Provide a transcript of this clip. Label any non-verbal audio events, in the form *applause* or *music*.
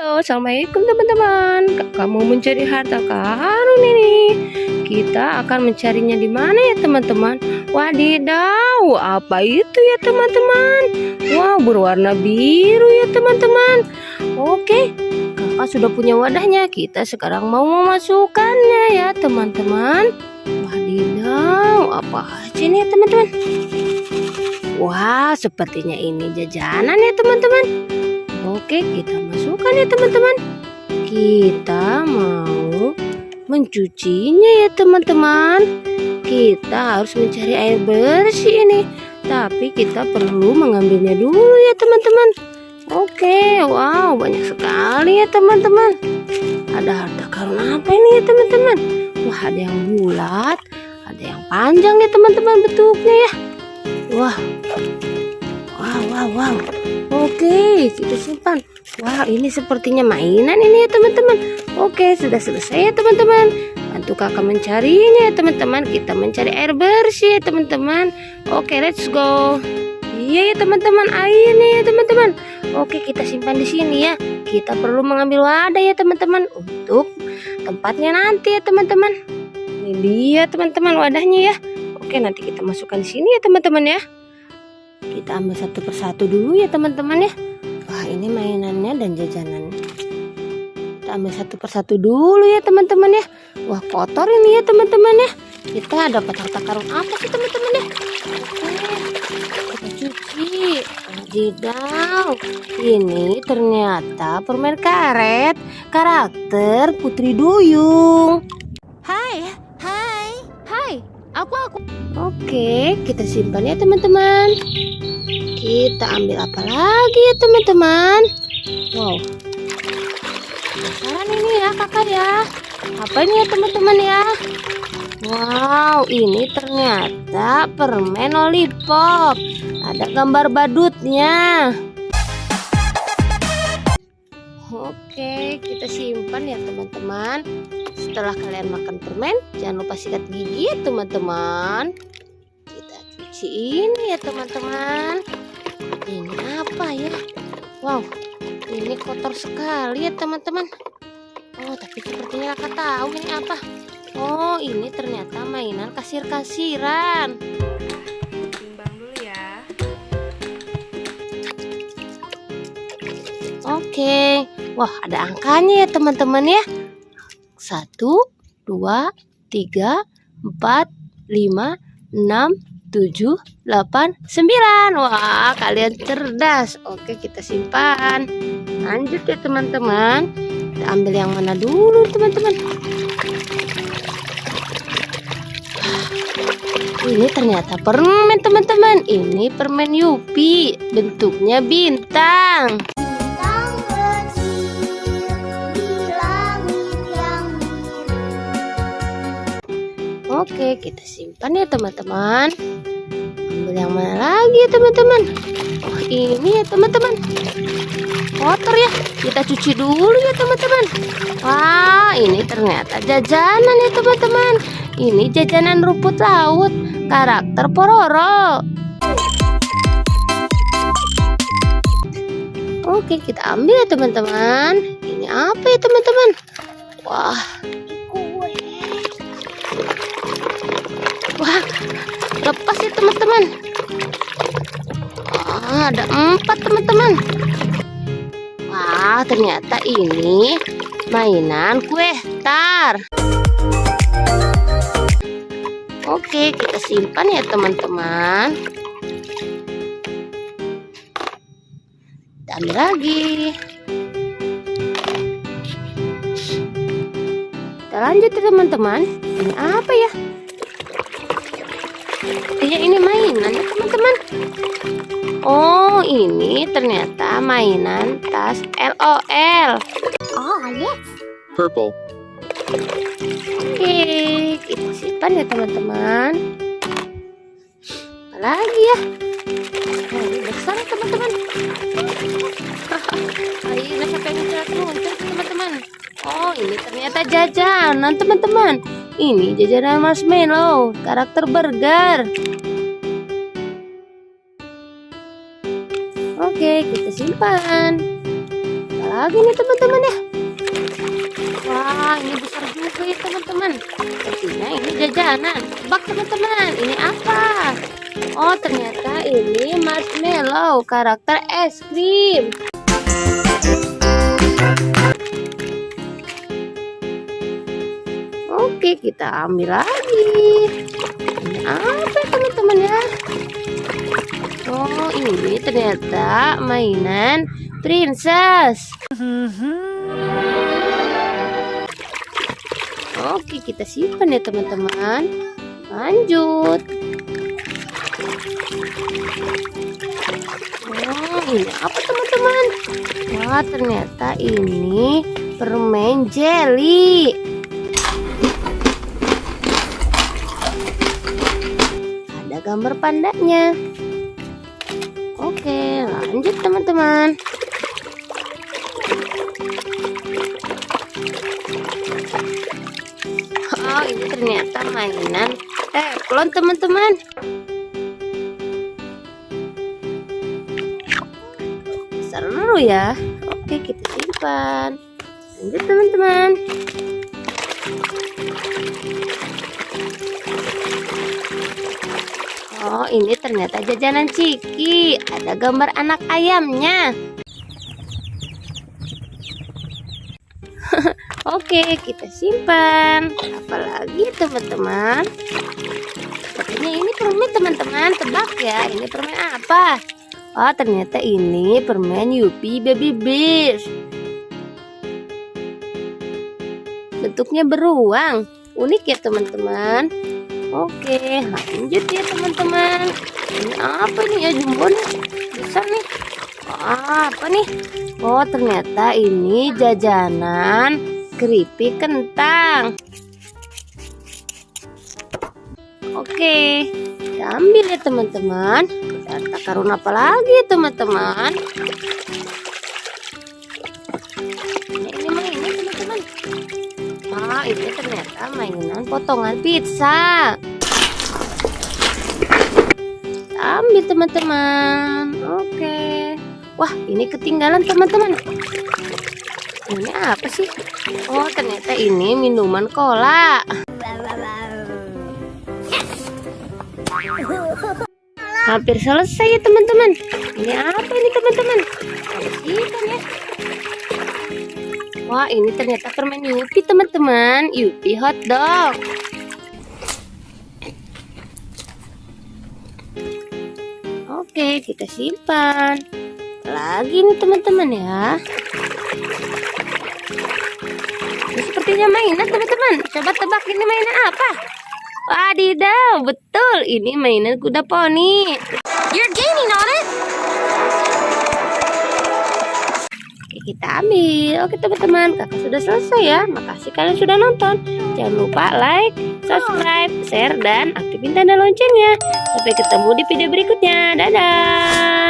Halo, Assalamualaikum teman-teman. Kamu mencari harta karun ini? Kita akan mencarinya di mana ya teman-teman? Wadidaw, apa itu ya teman-teman? Wow, berwarna biru ya teman-teman. Oke, kakak sudah punya wadahnya. Kita sekarang mau memasukkannya ya teman-teman. Wadidaw, apa aja nih ya teman-teman? Wah, sepertinya ini jajanan ya teman-teman. Oke, kita masukkan ya teman-teman. Kita mau mencucinya ya teman-teman. Kita harus mencari air bersih ini. Tapi kita perlu mengambilnya dulu ya teman-teman. Oke, wow, banyak sekali ya teman-teman. Ada harta karun apa ini ya teman-teman? Wah, ada yang bulat, ada yang panjang ya teman-teman bentuknya ya. Wah, wow, wow, wow. Oke, kita simpan. Wah, ini sepertinya mainan ini ya teman-teman. Oke, sudah selesai ya teman-teman. Bantu kakak mencarinya ya teman-teman. Kita mencari air bersih ya teman-teman. Oke, let's go. Iya ya teman-teman, airnya ya teman-teman. Oke, kita simpan di sini ya. Kita perlu mengambil wadah ya teman-teman untuk tempatnya nanti ya teman-teman. Ini dia teman-teman wadahnya ya. Oke, nanti kita masukkan di sini ya teman-teman ya kita ambil satu persatu dulu ya teman-teman ya. Wah ini mainannya dan jajanan. Kita ambil satu persatu dulu ya teman-teman ya. Wah kotor ini ya teman-teman ya. Kita dapat harta karun apa sih teman-teman ya? Oke, kita cuci. Jidaw ini ternyata permen karet. Karakter Putri Duyung. Hai, hai, hai, aku aku. Oke, kita simpan ya teman-teman. Kita ambil apa lagi ya teman-teman? Wow. Penasaran ini ya kakak ya. Apa ini ya teman-teman ya? Wow, ini ternyata permen lollipop. Ada gambar badutnya. Oke, kita simpan ya teman-teman. Setelah kalian makan permen, jangan lupa sikat gigi ya teman-teman. Kita cuci ini ya teman-teman. Ini apa ya? Wow, ini kotor sekali ya teman-teman. Oh, tapi sepertinya kakak tahu ini apa. Oh, ini ternyata mainan kasir-kasiran. Timbang dulu ya. Oke, wah ada angkanya ya teman-teman ya. Satu, dua, tiga, empat, lima, enam, tujuh, delapan, sembilan. Wah kalian cerdas. Oke kita simpan. Lanjut ya teman-teman. Kita ambil yang mana dulu teman-teman. Ini ternyata permen teman-teman. Ini permen Yupi. Bentuknya bintang. Bintang Oke, kita simpan ya teman-teman. Ambil yang mana lagi ya teman-teman? Oh, ini ya teman-teman. Kotor ya. Kita cuci dulu ya teman-teman. Wah, ini ternyata jajanan ya teman-teman. Ini jajanan rumput laut karakter Pororo. Oke, kita ambil ya teman-teman. Ini apa ya teman-teman? Wah, Wah, lepas ya teman-teman. Ah, ada empat teman-teman. Wah, ternyata ini mainan kue tar. Oke, kita simpan ya teman-teman. Ambil lagi. Kita lanjut ya teman-teman. Ini apa ya? Sepertinya ini mainan ya teman-teman. Oh ini ternyata mainan tas LOL. Oh, yes. purple, Oke kita simpan ya teman-teman. Lagi ya? Oh, ini besar ya, teman-teman. *laughs* Ayo yang muncul teman-teman. Oh ini ternyata jajanan teman-teman. Ini jajanan marshmallow karakter burger. Oke kita simpan. Apa lagi nih teman-teman ya? Wah, ini besar juga ya teman-teman. Sepertinya ini jajanan. Tebak teman-teman, ini apa? Oh, ternyata ini marshmallow karakter es krim. Oke, kita ambil lagi. Ini apa teman-teman ya? Oh, ini ternyata mainan princess. Oke, kita simpan ya teman-teman. Lanjut. Oh, ini apa teman-teman? Wah, ternyata ini permen jelly. Gambar pandanya. Oke, lanjut teman-teman. Oh, ini ternyata mainan teflon teman-teman. Seru ya. Oke, kita simpan. Lanjut teman-teman. Ini ternyata jajanan Ciki. Ada gambar anak ayamnya. *laughs* Oke, kita simpan. Apalagi teman-teman? Sepertinya ini permen teman-teman. Tebak ya, ini permen apa? Oh, ternyata ini permen Yupi Baby Bears. Bentuknya beruang. Unik ya teman-teman. Oke, lanjut ya teman-teman. Ini apa nih ya jumbo nih? Bisa nih. Wah, apa nih? Oh, ternyata ini jajanan keripik kentang. Oke, kita ambil ya teman-teman. Kita takarun apa lagi ya teman-teman. Ah, ini ternyata mainan potongan pizza. Ambil teman-teman. Oke. Wah, ini ketinggalan teman-teman. Ini apa sih? Oh, ternyata ini minuman cola. Hampir selesai ya teman-teman. Ini apa ini teman-teman? Bersihkan ya. Wah, ini ternyata permen Yupi teman-teman. Yupi hot Kita simpan. Lagi nih teman-teman ya. Ini sepertinya mainan teman-teman. Coba tebak ini mainan apa? Wadidaw, betul. Ini mainan kuda poni. You're gaining on it. Kita ambil. Oke teman-teman, kakak sudah selesai ya. Makasih kalian sudah nonton. Jangan lupa like, subscribe, share, dan aktifin tanda loncengnya. Sampai ketemu di video berikutnya. Dadah.